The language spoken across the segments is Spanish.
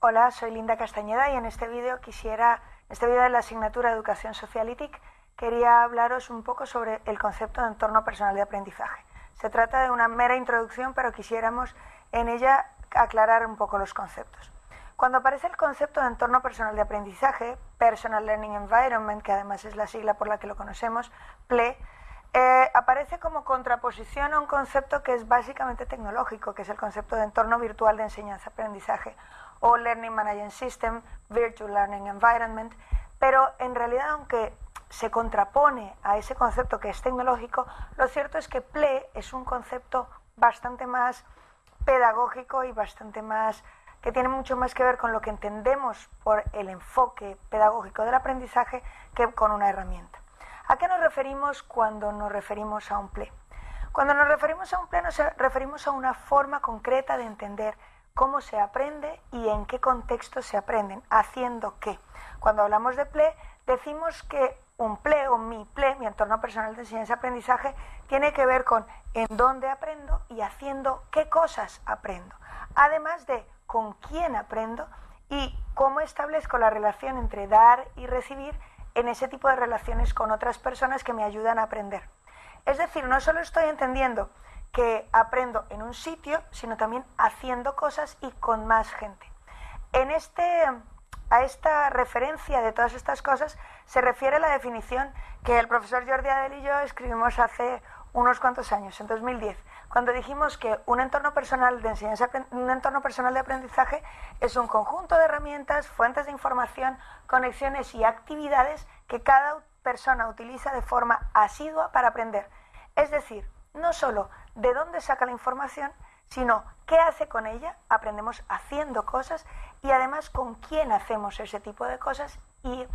Hola, soy Linda Castañeda y en este vídeo quisiera, en este vídeo de la asignatura Educación Social quería hablaros un poco sobre el concepto de entorno personal de aprendizaje. Se trata de una mera introducción, pero quisiéramos en ella aclarar un poco los conceptos. Cuando aparece el concepto de entorno personal de aprendizaje, Personal Learning Environment, que además es la sigla por la que lo conocemos, PLE, eh, aparece como contraposición a un concepto que es básicamente tecnológico, que es el concepto de entorno virtual de enseñanza-aprendizaje o Learning Management System, Virtual Learning Environment, pero en realidad aunque se contrapone a ese concepto que es tecnológico, lo cierto es que PLE es un concepto bastante más pedagógico y bastante más que tiene mucho más que ver con lo que entendemos por el enfoque pedagógico del aprendizaje que con una herramienta. ¿A qué nos referimos cuando nos referimos a un PLE? Cuando nos referimos a un PLE nos referimos a una forma concreta de entender cómo se aprende y en qué contexto se aprenden, haciendo qué. Cuando hablamos de PLE, decimos que un PLE o mi PLE, mi entorno personal de enseñanza y aprendizaje, tiene que ver con en dónde aprendo y haciendo qué cosas aprendo. Además de con quién aprendo y cómo establezco la relación entre dar y recibir en ese tipo de relaciones con otras personas que me ayudan a aprender. Es decir, no solo estoy entendiendo que aprendo en un sitio, sino también haciendo cosas y con más gente. En este, a esta referencia de todas estas cosas se refiere la definición que el profesor Jordi Adel y yo escribimos hace unos cuantos años, en 2010, cuando dijimos que un entorno personal de enseñanza, un entorno personal de aprendizaje es un conjunto de herramientas, fuentes de información, conexiones y actividades que cada persona utiliza de forma asidua para aprender. Es decir, no solo de dónde saca la información, sino qué hace con ella, aprendemos haciendo cosas y además con quién hacemos ese tipo de cosas y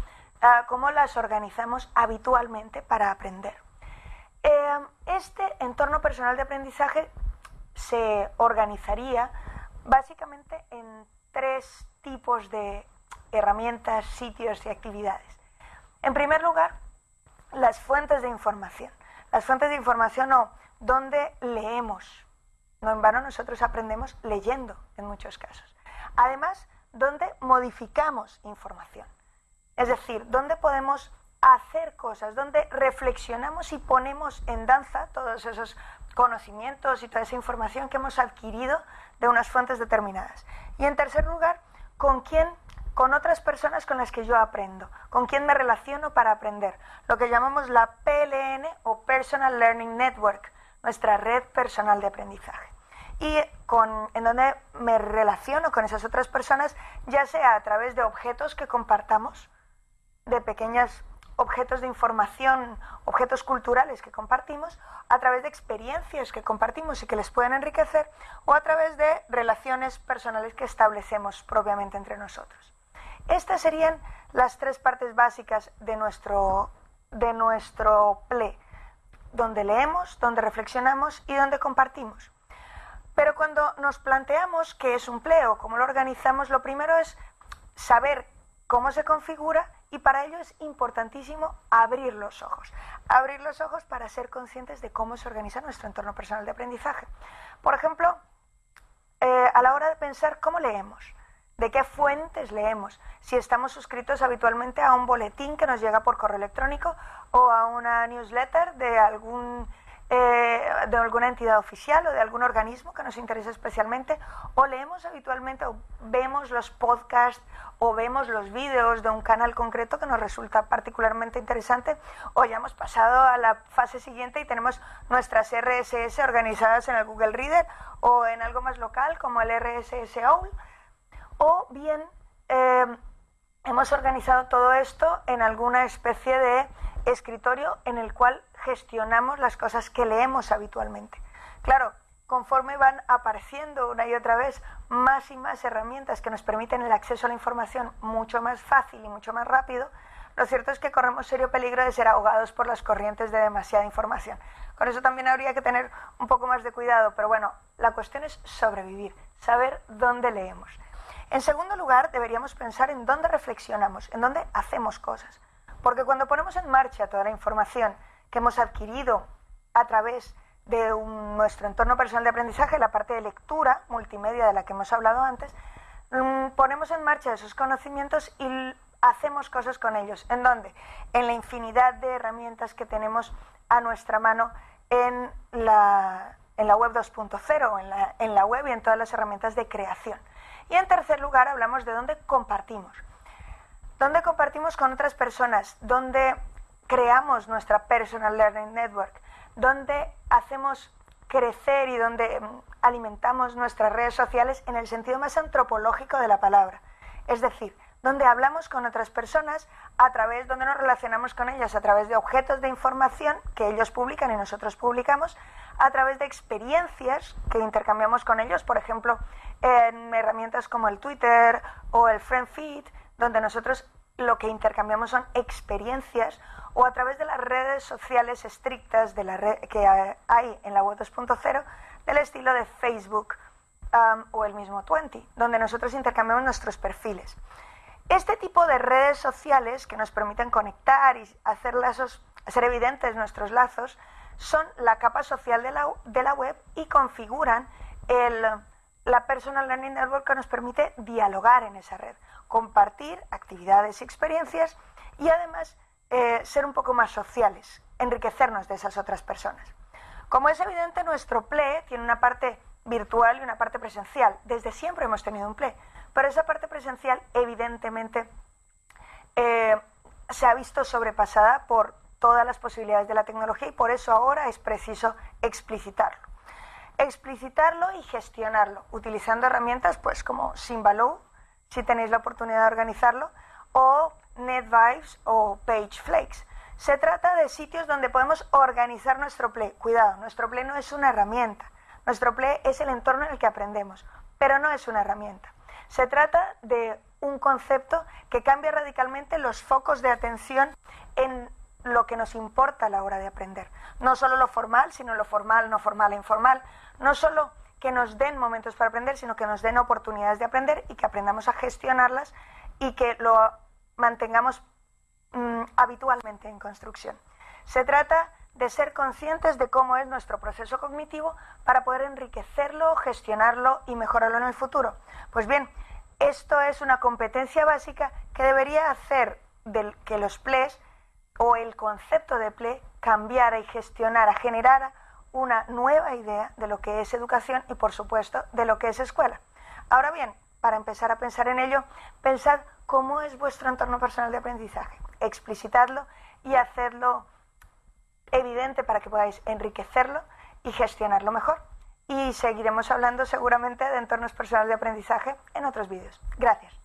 ah, cómo las organizamos habitualmente para aprender. Em, este entorno personal de aprendizaje se organizaría básicamente en tres tipos de herramientas, sitios y actividades. En primer lugar, las fuentes de información. Las fuentes de información o donde leemos. No en vano nosotros aprendemos leyendo en muchos casos. Además, donde modificamos información. Es decir, donde podemos hacer cosas, donde reflexionamos y ponemos en danza todos esos conocimientos y toda esa información que hemos adquirido de unas fuentes determinadas. Y en tercer lugar, con quién, con otras personas con las que yo aprendo, con quién me relaciono para aprender, lo que llamamos la PLN o Personal Learning Network, nuestra red personal de aprendizaje. Y con, en donde me relaciono con esas otras personas, ya sea a través de objetos que compartamos, de pequeñas objetos de información, objetos culturales que compartimos, a través de experiencias que compartimos y que les pueden enriquecer, o a través de relaciones personales que establecemos propiamente entre nosotros. Estas serían las tres partes básicas de nuestro, de nuestro PLE, donde leemos, donde reflexionamos y donde compartimos. Pero cuando nos planteamos qué es un PLE o cómo lo organizamos, lo primero es saber cómo se configura y para ello es importantísimo abrir los ojos. Abrir los ojos para ser conscientes de cómo se organiza nuestro entorno personal de aprendizaje. Por ejemplo, eh, a la hora de pensar cómo leemos, de qué fuentes leemos, si estamos suscritos habitualmente a un boletín que nos llega por correo electrónico o a una newsletter de algún eh, de alguna entidad oficial o de algún organismo que nos interese especialmente, o leemos habitualmente o vemos los podcasts o vemos los vídeos de un canal concreto que nos resulta particularmente interesante, o ya hemos pasado a la fase siguiente y tenemos nuestras RSS organizadas en el Google Reader o en algo más local como el RSS OWL, o bien eh, hemos organizado todo esto en alguna especie de escritorio en el cual gestionamos las cosas que leemos habitualmente. Claro, conforme van apareciendo una y otra vez más y más herramientas que nos permiten el acceso a la información mucho más fácil y mucho más rápido, lo cierto es que corremos serio peligro de ser ahogados por las corrientes de demasiada información. Con eso también habría que tener un poco más de cuidado, pero bueno, la cuestión es sobrevivir, saber dónde leemos. En segundo lugar, deberíamos pensar en dónde reflexionamos, en dónde hacemos cosas. Porque cuando ponemos en marcha toda la información que hemos adquirido a través de nuestro entorno personal de aprendizaje, la parte de lectura multimedia de la que hemos hablado antes, mm, ponemos en marcha esos conocimientos y hacemos cosas con ellos. ¿En dónde? En la infinidad de herramientas que tenemos a nuestra mano en la, web 2.0, en la, en la web y en todas las herramientas de creación. Y en tercer lugar hablamos de dónde compartimos. Dónde compartimos con otras personas, dónde creamos nuestra Personal Learning Network, dónde hacemos crecer y donde mm, alimentamos nuestras redes sociales en el sentido más antropológico de la palabra. Es decir, donde hablamos con otras personas a través, donde nos relacionamos con ellas a través de objetos de información que ellos publican y nosotros publicamos, a través de experiencias que intercambiamos con ellos, por ejemplo, en herramientas como el Twitter o el FriendFeed, donde nosotros lo que intercambiamos son experiencias o a través de las redes sociales estrictas de la que hay en la web 2.0 del estilo de Facebook o el mismo Twenty, donde nosotros intercambiamos nuestros perfiles. Este tipo de redes sociales que nos permiten conectar y hacer lazos, evidentes nuestros lazos, son la capa social de la, de la web y configuran el, la Personal Learning Network que nos permite dialogar en esa red, compartir actividades y experiencias y además eh, ser un poco más sociales, enriquecernos de esas otras personas. Como es evidente, nuestro PLE tiene una parte virtual y una parte presencial. Desde siempre hemos tenido un PLE, pero esa parte presencial evidentemente eh, se ha visto sobrepasada por todas las posibilidades de la tecnología y por eso ahora es preciso explicitarlo. Explicitarlo y gestionarlo, utilizando herramientas pues como Symbaloo, si tenéis la oportunidad de organizarlo, o NetVibes o PageFlakes. Se trata de sitios donde podemos organizar nuestro Play. Cuidado, nuestro Play no es una herramienta. Nuestro Play es el entorno en el que aprendemos, pero no es una herramienta. Se trata de un concepto que cambia radicalmente los focos de atención en lo que nos importa a la hora de aprender. No solo lo formal, sino lo formal, no formal e informal. No solo que nos den momentos para aprender, sino que nos den oportunidades de aprender y que aprendamos a gestionarlas y que lo mantengamos mm, habitualmente en construcción. Se trata de ser conscientes de cómo es nuestro proceso cognitivo para poder enriquecerlo, gestionarlo y mejorarlo en el futuro. Pues bien, esto es una competencia básica que debería hacer que los PLEs o el concepto de PLE cambiara y gestionara, generara una nueva idea de lo que es educación y, por supuesto, de lo que es escuela. Ahora bien, para empezar a pensar en ello, pensad cómo es vuestro entorno personal de aprendizaje, explicitadlo y hacerlo evidente para que podáis enriquecerlo y gestionarlo mejor. Y seguiremos hablando seguramente de entornos personales de aprendizaje en otros vídeos. Gracias.